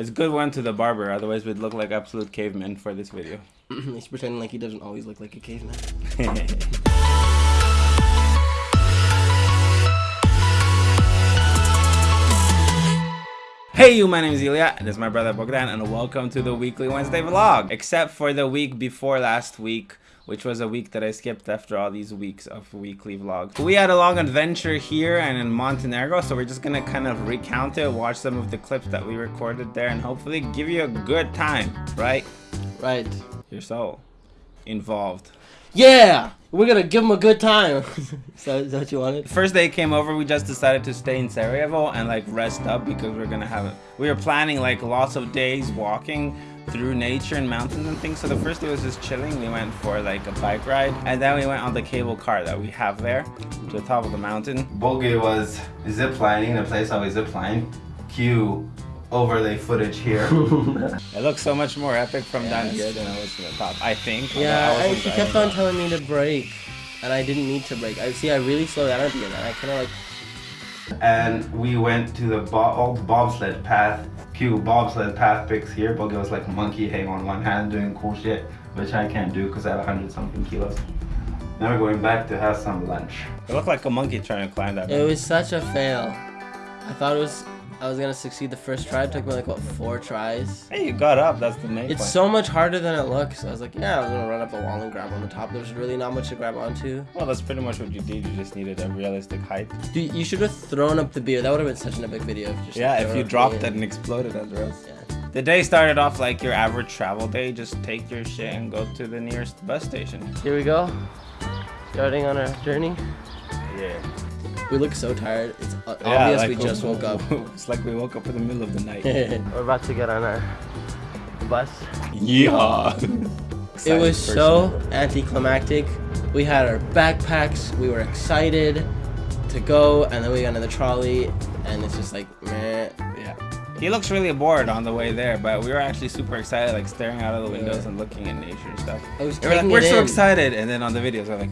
It's a good one to the barber, otherwise we'd look like absolute cavemen for this video. He's pretending like he doesn't always look like a caveman. Hey you, my name is Ilya, and this is my brother Bogdan, and welcome to the weekly Wednesday vlog. Except for the week before last week, which was a week that I skipped after all these weeks of weekly vlogs. We had a long adventure here and in Montenegro, so we're just gonna kind of recount it, watch some of the clips that we recorded there, and hopefully give you a good time, right? Right. You're so involved. Yeah! We're gonna give them a good time. so, is that what you wanted? First day came over, we just decided to stay in Sarajevo and like rest up because we're gonna have it. We were planning like lots of days walking through nature and mountains and things. So the first day was just chilling. We went for like a bike ride and then we went on the cable car that we have there to the top of the mountain. Bulgi was ziplining, the place I was zip line. Cue overlay footage here. it looks so much more epic from down here than it was from the top, I think. Yeah, I I, she kept on telling me to brake, and I didn't need to brake. I see. I really slowed down at the end. and I kind of like. And we went to the bo old bobsled path. Cue bobsled path pics here. Bulgi was like monkey hang on one hand doing cool shit, which I can't do because I have 100 something kilos. Now we're going back to have some lunch. It looked like a monkey trying to climb that. It was such a fail. I thought it was. I was gonna succeed the first try. It took me like what four tries. Hey, you got up. That's the main It's point. so much harder than it looks. I was like, yeah, I was gonna run up the wall and grab on the top. There's really not much to grab onto. well, that's pretty much what you did. You just needed a realistic height. Dude, you should have thrown up the beer. That would have been such an epic video. If Yeah, if you dropped it and exploded the rest. Yeah. The day started off like your average travel day. Just take your shit and go to the nearest bus station. Here we go. Starting on our journey. Yeah. We look so tired. It's uh, Yeah, obvious like we just woke up. it's like we woke up in the middle of the night. We're about to get on our bus. yeah. It was so anticlimactic. We had our backpacks. We were excited to go, and then we got in the trolley, and it's just like, meh. Yeah. He looks really bored on the way there, but we were actually super excited, like staring out of the windows Yeah. and looking at nature and stuff. I was They were like, we're so in. excited, and then on the videos, they're like,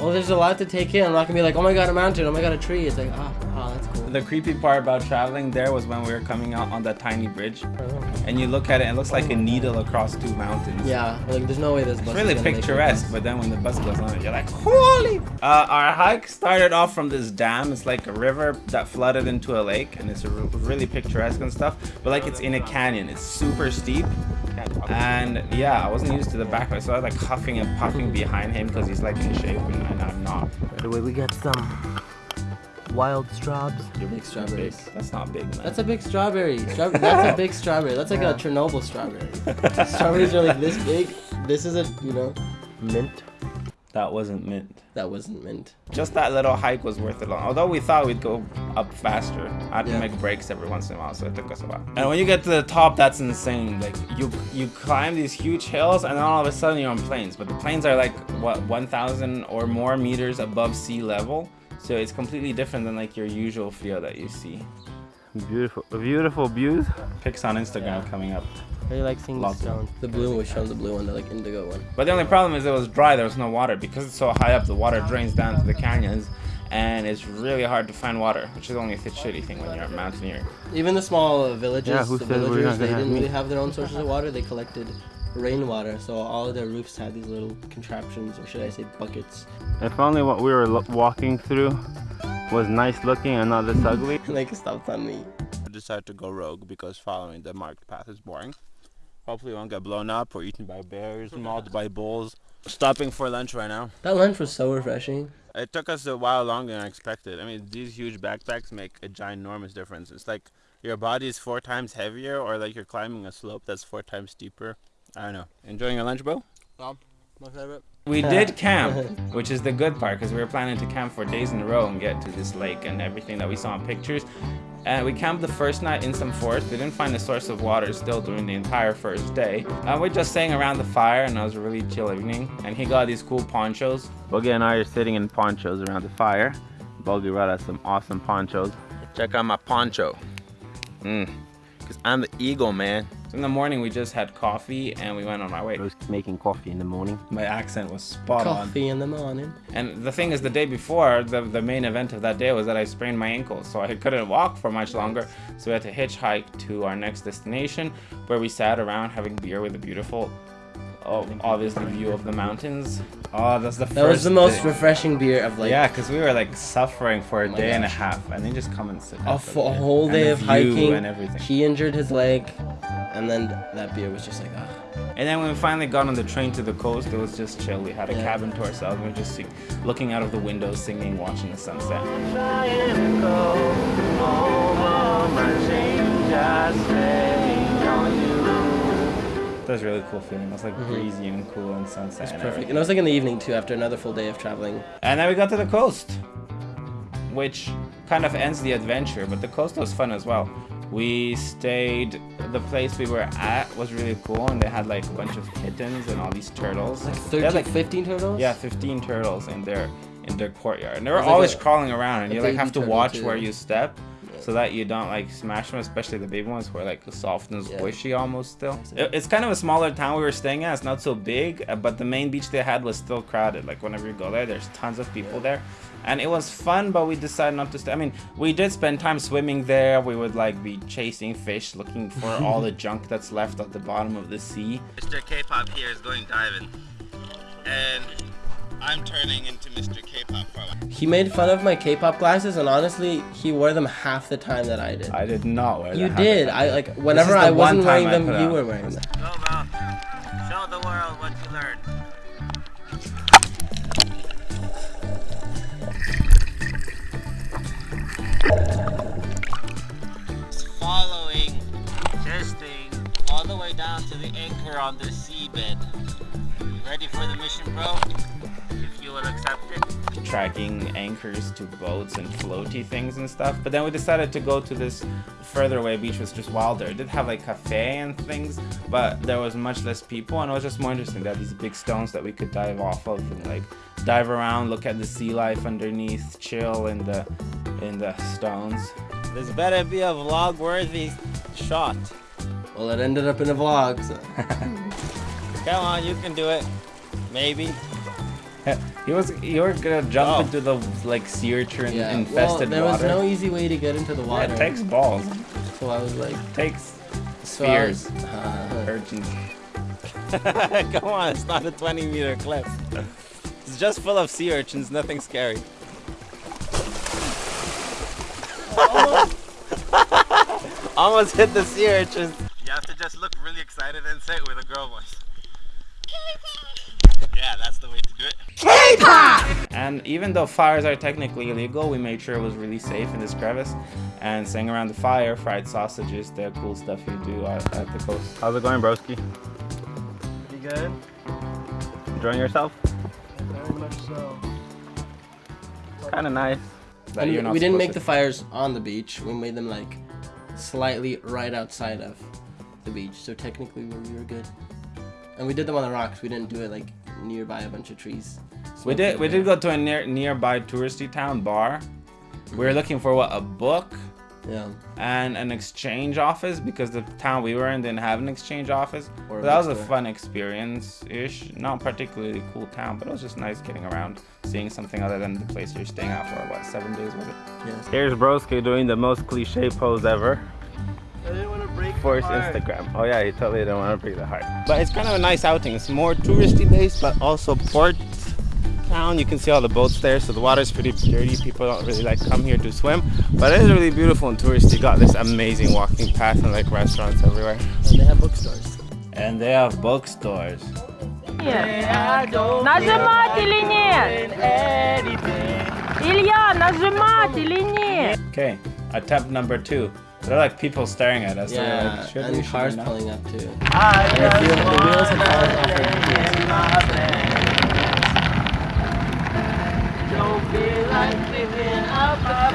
Well, there's a lot to take in. I'm not gonna be like, oh my god, a mountain. Oh my god, a tree. It's like, oh, oh that's cool. the creepy part about traveling there was when we were coming out on that tiny bridge, uh-huh. and you look at it, and it looks like a needle across two mountains. Yeah, like there's no way this bus. It's really picturesque, but then when the bus goes on it, you're like, holy! Uh, our hike started off from this dam. It's like a river that flooded into a lake, and it's really picturesque and stuff. But like it's in a canyon. It's super steep, and yeah, I wasn't used to the backpack, so I was like huffing and puffing behind him because he's like in shape, and, and I'm not. By the way, we got some wild strawbs. You're Big strawberries. Big. That's not big, man. That's a big strawberry. Straw- that's a big strawberry. That's like a Chernobyl strawberry. Strawberries are like this big. This is a, you know, mint. That wasn't mint. That wasn't mint. Just that little hike was worth it. Long. Although we thought we'd go up faster, I had to make breaks every once in a while, so it took us a while. And when you get to the top, that's insane. Like you you climb these huge hills, and then all of a sudden you're on plains. But the plains are like what 1,000 or more meters above sea level, so it's completely different than like your usual feel that you see. Beautiful, beautiful views. Pics on Instagram coming up. Really like seeing the Lots of- stones. The blue one was shown the blue one, the like indigo one. But the only problem is it was dry. There was no water because it's so high up. The water drains down to the canyons. And it's really hard to find water, which is only a shitty thing when you're a mountaineer. Even the small uh, villages, Yeah, the said villagers, they didn't really have their own sources of water. They collected rainwater, so all of their roofs had these little contraptions, or should I say buckets. If only what we were walking through was nice looking and not this ugly. they can stop on me. I decided to go rogue because following the marked path is boring. Hopefully, we won't get blown up or eaten by bears, mauled by bulls. Stopping for lunch right now. That lunch was so refreshing. It took us a while longer than I expected. I mean, these huge backpacks make a ginormous difference. It's like your body is four times heavier, or like you're climbing a slope that's four times steeper. I don't know. Enjoying your lunch, bro? My favorite. We did camp, which is the good part because we were planning to camp for days in a row and get to this lake and everything that we saw in pictures. And we camped the first night in some forest. We didn't find a source of water still during the entire first day. Uh, we're just staying around the fire and it was a really chill evening. And he got these cool ponchos. Bogi and I are sitting in ponchos around the fire. Bogi brought us some awesome ponchos. Check out my poncho. Mm. Cause I'm the eagle, man. So in the morning, we just had coffee and we went on our way. I was making coffee in the morning. My accent was spot on. Coffee in the morning. And the thing is, the day before, the, the main event of that day was that I sprained my ankle, so I couldn't walk for much longer. So we had to hitchhike to our next destination, where we sat around having beer with a beautiful, oh, obviously view of the mountains. Oh, that's the That was the most day. refreshing beer of like yeah, because we were like suffering for a oh my day and a half, and then just come and sit. Oh, a, for a whole day the of hiking. and everything. He injured his leg, and then that beer was just like, ah. And then when we finally got on the train to the coast, it was just chill. We had a Yeah. cabin to ourselves. We were just looking out of the window, singing, watching the sunset. That was a really cool feeling. It was like breezy and cool and sunset. It's perfect. And it was like in the evening too, after another full day of traveling. And then we got to the coast, which kind of ends the adventure, but the coast was fun as well. We stayed, the place we were at was really cool, and they had like a bunch of kittens and all these turtles. Like They 13, had, like 15 turtles? Yeah, 15 turtles in their in their courtyard. And they were like always a- crawling around and you like have to watch too. where you step so that you don't like smash them, especially the baby ones who are like soft and Yeah. squishy almost still. It- it's kind of a smaller town we were staying at. It's not so big, uh, but the main beach they had was still crowded. Like whenever you go there, there's tons of people there. And it was fun, but we decided not to stay. I mean, we did spend time swimming there. We would like be chasing fish, looking for all the junk that's left at the bottom of the sea. Mr. K-pop here is going diving, and I'm turning into Mr. K-pop for a. He made fun of my K-pop glasses, and honestly, he wore them half the time that I did. I did not wear them. you that. did. I like whenever I wasn't wearing them, you were wearing them. Go, Val. Show the world what you learned. On the seabed. Ready for the mission, bro? If you will accept it. Tracking anchors to boats and floaty things and stuff. But then we decided to go to this further away beach, which was just wilder. It did have like cafe and things, but there was much less people, and it was just more interesting. They had these big stones that we could dive off of and like dive around, look at the sea life underneath, chill in the in the stones. This better be a vlog-worthy shot. Well, it ended up in a vlog. So. Come on, you can do it. Maybe. He was you were gonna jump Oh. into the like sea urchin Yeah. Well, infested there was no easy way to get into the Yeah, water. it takes balls. so I was like, It takes so was- spheres. uh, Urchins. Come on, it's not a 20 meter cliff. It's just full of sea urchins, nothing scary. Almost hit the sea urchins. You have to just look really excited and say it with a girl voice. Yeah, that's the way to do it. And even though fires are technically illegal, we made sure it was really safe in this crevice and sang around the fire, fried sausages, the cool stuff you do at, at the coast. How's it going, broski? Pretty good. Enjoying yourself? Very much so. Kind of nice. That you're not we didn't make to- the fires on the beach. We made them like slightly right outside of the beach. So technically, we we were good. And we did them on the rocks. We didn't do it like nearby a bunch of trees. We did. We did go to a near, nearby touristy town bar. We were mhm. looking for what a book Yeah. and an exchange office because the town we were in didn't have an exchange office. Or But that was a fun experience ish. Not particularly cool town, but it was just nice getting around, seeing something other than the place you're staying at for what seven days was it? Yes. Here's broski doing the most cliche pose ever didn't want to break for his the heart. Instagram. Oh yeah, he totally didn't want to break the heart. But it's kind of a nice outing. It's more touristy based, but also port town. You can see all the boats there, so the water's pretty dirty. People don't really like come here to swim, but it is really beautiful and touristy. Got this amazing walking path and like restaurants everywhere. And they have bookstores. And they have bookstores. Нажимать или нет? Илья, нажимать или нет? Okay, attempt number two. There are like people staring at us. so we're Yeah, like, should and we, should cars we pulling up too. And the, wheel, the wheels had fallen off our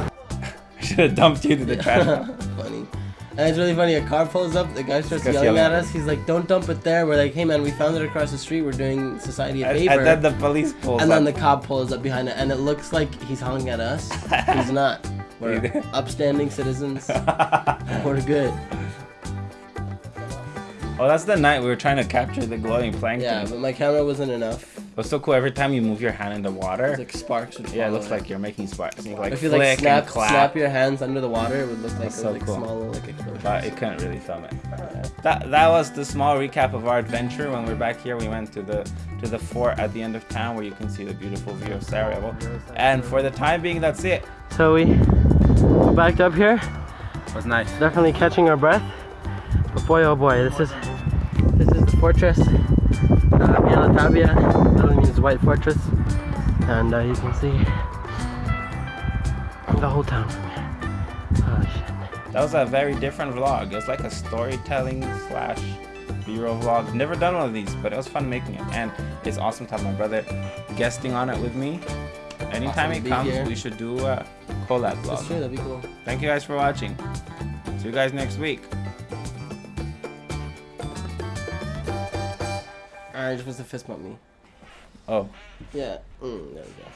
wheels. Should have dumped you to the trash. And it's really funny. A car pulls up. The guy starts yelling yelling at us. He's like, "Don't dump it there." We're like, "Hey man, we found it across the street. We're doing society a And, favor." and then the police pulls and then up. the cop pulls up behind it, and it looks like he's honking at us. he's not. We're upstanding citizens. We're good. oh, that's the night we were trying to capture the glowing plankton. Yeah, but my camera wasn't enough. It was so cool. Every time you move your hand in the water, It's like sparks would yeah, it looks like you're making sparks. And you like if you flick like snap, and clap. snap your hands under the water, it would look like That's so like cool. small little like explosions. but it couldn't really film it. That that was the small recap of our adventure. When we're back here, we went to the to the fort at the end of town where you can see the beautiful view of Sarajevo. And for the time being, that's it. So we backed up here, It was nice. definitely catching our breath. But boy, oh boy, this is this is the fortress, uh, Bijela Tabija. Literally means White Fortress, and uh, you can see the whole town from here. Holy shit! That was a very different vlog. It was like a storytelling slash B-roll vlog. Never done one of these, but it was fun making it. And it's awesome to have my brother guesting on it with me. Anytime Awesome he comes, here. we should do a collab That's vlog. true. That'd be cool. Thank you guys for watching. See you guys next week. Alright, just supposed to fist bump me. Oh. Yeah. Mm, there we go.